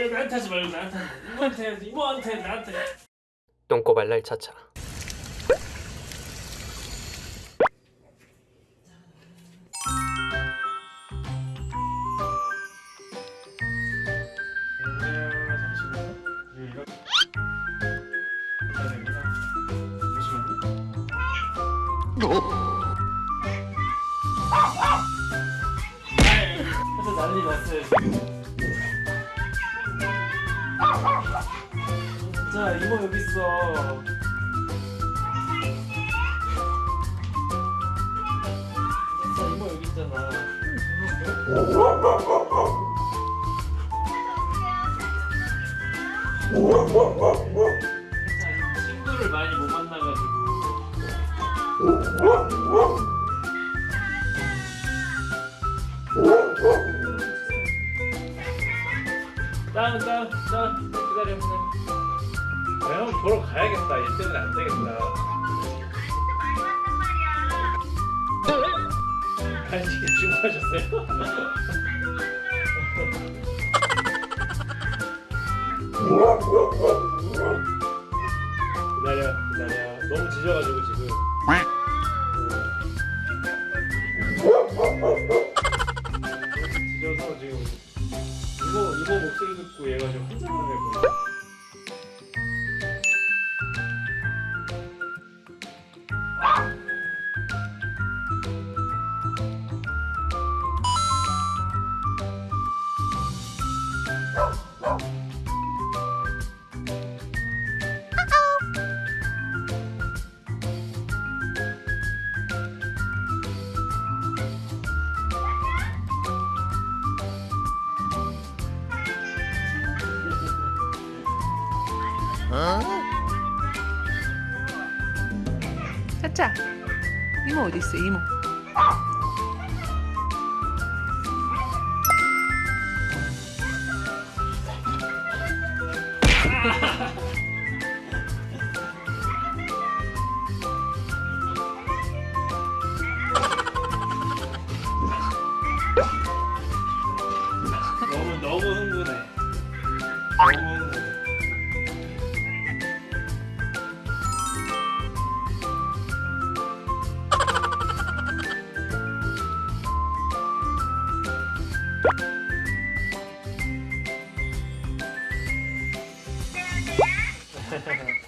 야, 나한테 하지 말고 나한테. 이모한테 이모한테 나한테 똥꼬발랄 차차 해서 난리 났어요 지금 자 이모 여기 있어. 자 이모 여기 있잖아. 자, 친구를 많이 못 만나가지고. 다운 다운 다운 기다려 기다려 형 보러 가야겠다. 일 때문에 안 되겠다. 간식에 주문하셨어요? 기다려 기다려. 너무 짖어가지고 지금. 짖어서 지금 이모 목소리 듣고 얘가 지금 환장을 해버 려 짜짜 이모 어디 있어 이모 Oh.